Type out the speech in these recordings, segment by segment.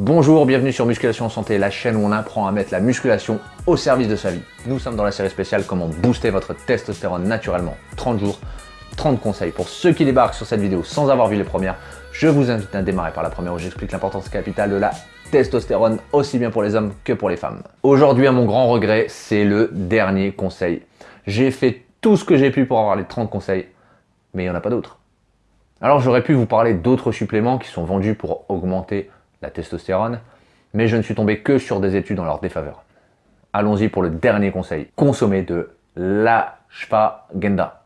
Bonjour, bienvenue sur Musculation Santé, la chaîne où on apprend à mettre la musculation au service de sa vie. Nous sommes dans la série spéciale Comment booster votre testostérone naturellement. 30 jours, 30 conseils. Pour ceux qui débarquent sur cette vidéo sans avoir vu les premières, je vous invite à démarrer par la première où j'explique l'importance capitale de la testostérone, aussi bien pour les hommes que pour les femmes. Aujourd'hui, à mon grand regret, c'est le dernier conseil. J'ai fait tout ce que j'ai pu pour avoir les 30 conseils, mais il n'y en a pas d'autres. Alors j'aurais pu vous parler d'autres suppléments qui sont vendus pour augmenter la testostérone, mais je ne suis tombé que sur des études en leur défaveur. Allons-y pour le dernier conseil. Consommer de l'ashwagandha.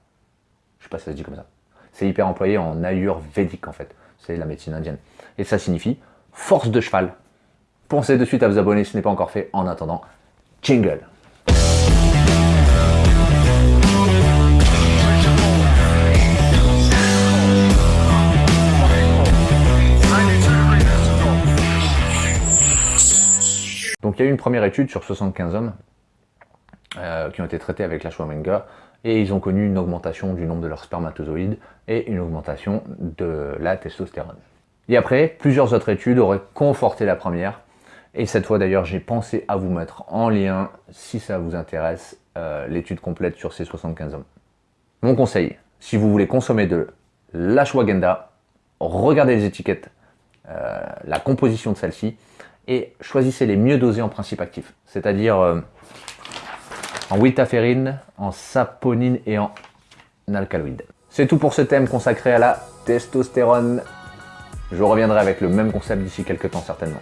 Je sais pas si ça se dit comme ça. C'est hyper employé en ayurvédique en fait. C'est la médecine indienne. Et ça signifie force de cheval. Pensez de suite à vous abonner si ce n'est pas encore fait. En attendant, jingle Donc il y a eu une première étude sur 75 hommes euh, qui ont été traités avec la l'ashwagandha et ils ont connu une augmentation du nombre de leurs spermatozoïdes et une augmentation de la testostérone. Et après, plusieurs autres études auraient conforté la première et cette fois d'ailleurs, j'ai pensé à vous mettre en lien, si ça vous intéresse, euh, l'étude complète sur ces 75 hommes. Mon conseil, si vous voulez consommer de l'ashwagandha, regardez les étiquettes, euh, la composition de celle-ci, et choisissez les mieux dosés en principe actif, c'est-à-dire euh, en witaférine, en saponine et en alcaloïdes. C'est tout pour ce thème consacré à la testostérone. Je reviendrai avec le même concept d'ici quelques temps certainement.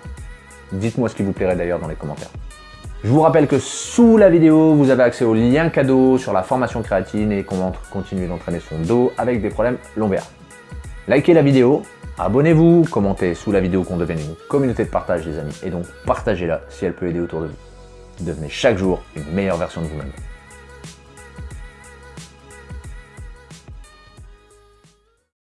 Dites-moi ce qui vous plairait d'ailleurs dans les commentaires. Je vous rappelle que sous la vidéo, vous avez accès au lien cadeau sur la formation créatine et comment continuer d'entraîner son dos avec des problèmes lombaires. Likez la vidéo, Abonnez-vous, commentez sous la vidéo qu'on devienne une communauté de partage les amis et donc partagez-la si elle peut aider autour de vous. Devenez chaque jour une meilleure version de vous-même.